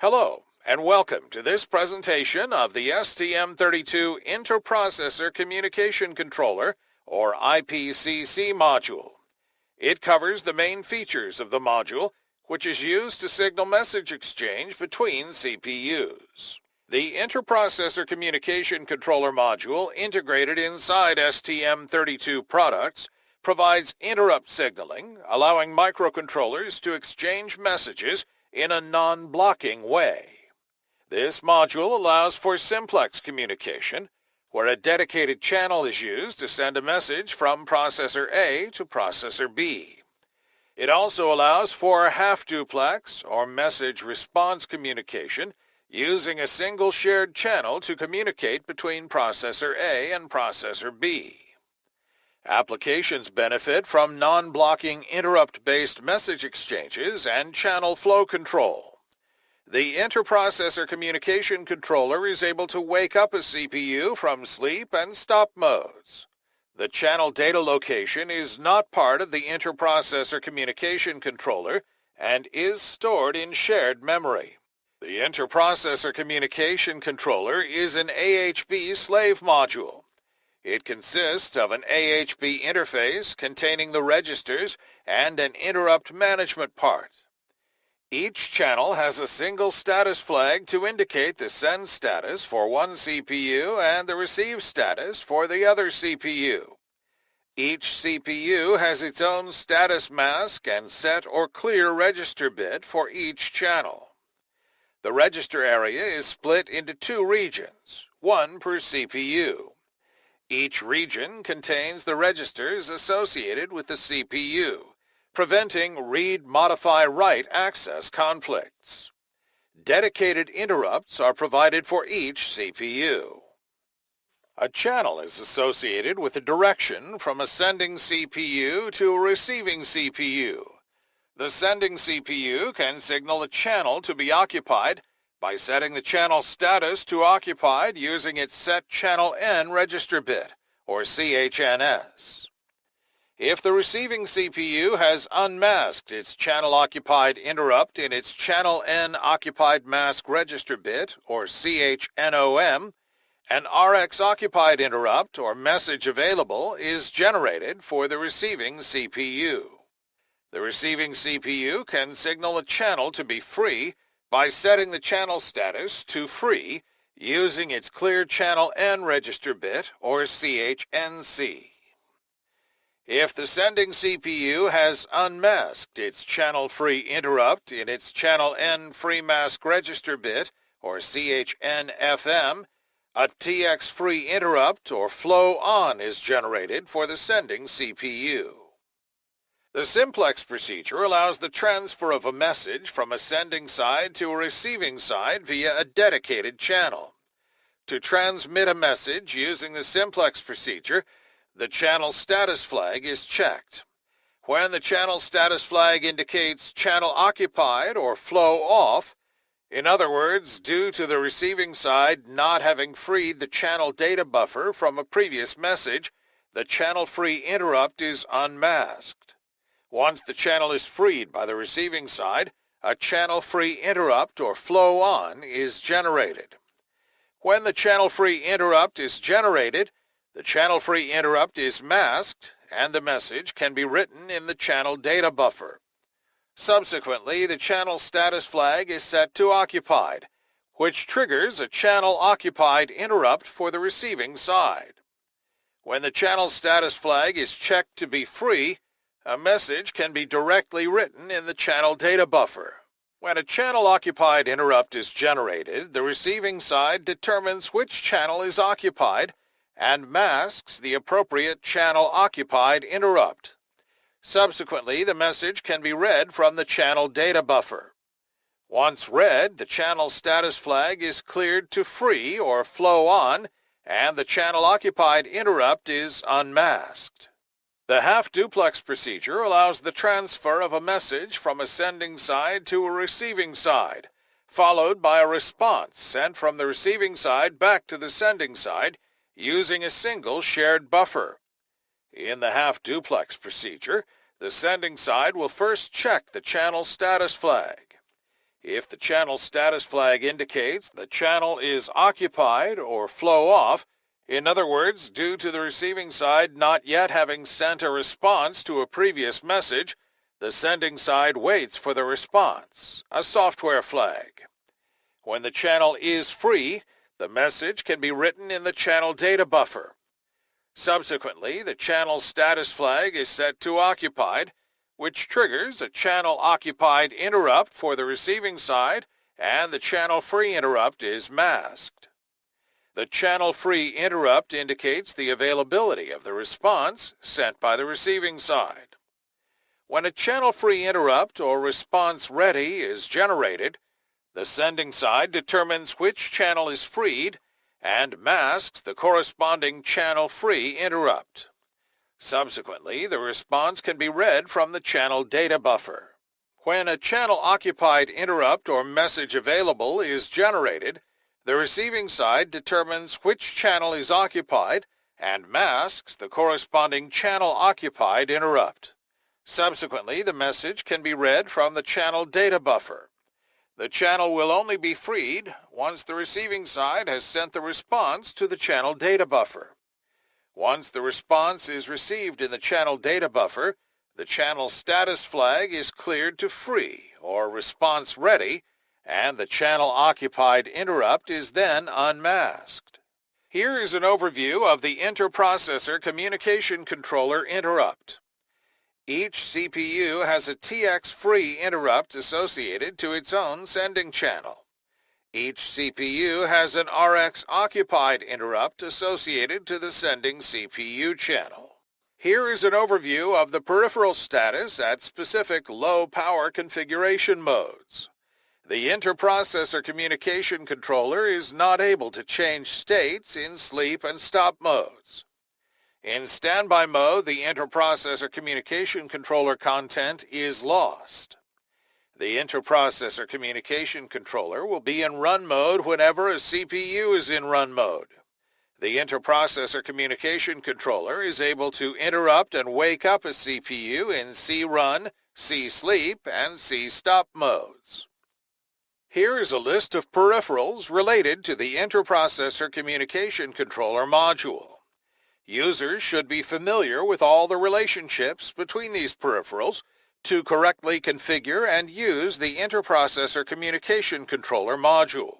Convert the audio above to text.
Hello, and welcome to this presentation of the STM32 Interprocessor Communication Controller, or IPCC module. It covers the main features of the module, which is used to signal message exchange between CPUs. The Interprocessor Communication Controller module integrated inside STM32 products provides interrupt signaling, allowing microcontrollers to exchange messages in a non-blocking way. This module allows for simplex communication, where a dedicated channel is used to send a message from processor A to processor B. It also allows for half-duplex or message response communication using a single shared channel to communicate between processor A and processor B. Applications benefit from non-blocking interrupt-based message exchanges and channel flow control. The Interprocessor Communication Controller is able to wake up a CPU from sleep and stop modes. The channel data location is not part of the Interprocessor Communication Controller and is stored in shared memory. The Interprocessor Communication Controller is an AHB slave module. It consists of an AHB interface containing the registers and an interrupt management part. Each channel has a single status flag to indicate the send status for one CPU and the receive status for the other CPU. Each CPU has its own status mask and set or clear register bit for each channel. The register area is split into two regions, one per CPU. Each region contains the registers associated with the CPU, preventing read-modify-write access conflicts. Dedicated interrupts are provided for each CPU. A channel is associated with a direction from a sending CPU to a receiving CPU. The sending CPU can signal a channel to be occupied by setting the channel status to occupied using its set channel N register bit, or CHNS. If the receiving CPU has unmasked its channel occupied interrupt in its channel N occupied mask register bit, or CHNOM, an RX occupied interrupt or message available is generated for the receiving CPU. The receiving CPU can signal a channel to be free by setting the channel status to free using its clear channel N register bit or CHNC. If the sending CPU has unmasked its channel-free interrupt in its channel N free mask register bit or CHNFM, a TX-free interrupt or flow on is generated for the sending CPU. The simplex procedure allows the transfer of a message from a sending side to a receiving side via a dedicated channel. To transmit a message using the simplex procedure, the channel status flag is checked. When the channel status flag indicates channel occupied or flow off, in other words, due to the receiving side not having freed the channel data buffer from a previous message, the channel-free interrupt is unmasked. Once the channel is freed by the receiving side, a channel-free interrupt or flow on is generated. When the channel-free interrupt is generated, the channel-free interrupt is masked and the message can be written in the channel data buffer. Subsequently, the channel status flag is set to occupied, which triggers a channel occupied interrupt for the receiving side. When the channel status flag is checked to be free, a message can be directly written in the channel data buffer. When a channel-occupied interrupt is generated, the receiving side determines which channel is occupied and masks the appropriate channel-occupied interrupt. Subsequently, the message can be read from the channel data buffer. Once read, the channel status flag is cleared to free or flow on, and the channel-occupied interrupt is unmasked. The half-duplex procedure allows the transfer of a message from a sending side to a receiving side, followed by a response sent from the receiving side back to the sending side using a single shared buffer. In the half-duplex procedure, the sending side will first check the channel status flag. If the channel status flag indicates the channel is occupied or flow off, in other words, due to the receiving side not yet having sent a response to a previous message, the sending side waits for the response, a software flag. When the channel is free, the message can be written in the channel data buffer. Subsequently, the channel status flag is set to occupied, which triggers a channel occupied interrupt for the receiving side and the channel free interrupt is masked. The channel-free interrupt indicates the availability of the response sent by the receiving side. When a channel-free interrupt or response ready is generated, the sending side determines which channel is freed and masks the corresponding channel-free interrupt. Subsequently, the response can be read from the channel data buffer. When a channel-occupied interrupt or message available is generated, the receiving side determines which channel is occupied and masks the corresponding channel occupied interrupt. Subsequently, the message can be read from the channel data buffer. The channel will only be freed once the receiving side has sent the response to the channel data buffer. Once the response is received in the channel data buffer, the channel status flag is cleared to free or response ready and the channel-occupied interrupt is then unmasked. Here is an overview of the interprocessor communication controller interrupt. Each CPU has a TX-free interrupt associated to its own sending channel. Each CPU has an RX-occupied interrupt associated to the sending CPU channel. Here is an overview of the peripheral status at specific low-power configuration modes. The interprocessor communication controller is not able to change states in sleep and stop modes. In standby mode, the interprocessor communication controller content is lost. The interprocessor communication controller will be in run mode whenever a CPU is in run mode. The interprocessor communication controller is able to interrupt and wake up a CPU in C-run, C-sleep, and C-stop modes. Here is a list of peripherals related to the Interprocessor Communication Controller module. Users should be familiar with all the relationships between these peripherals to correctly configure and use the Interprocessor Communication Controller module.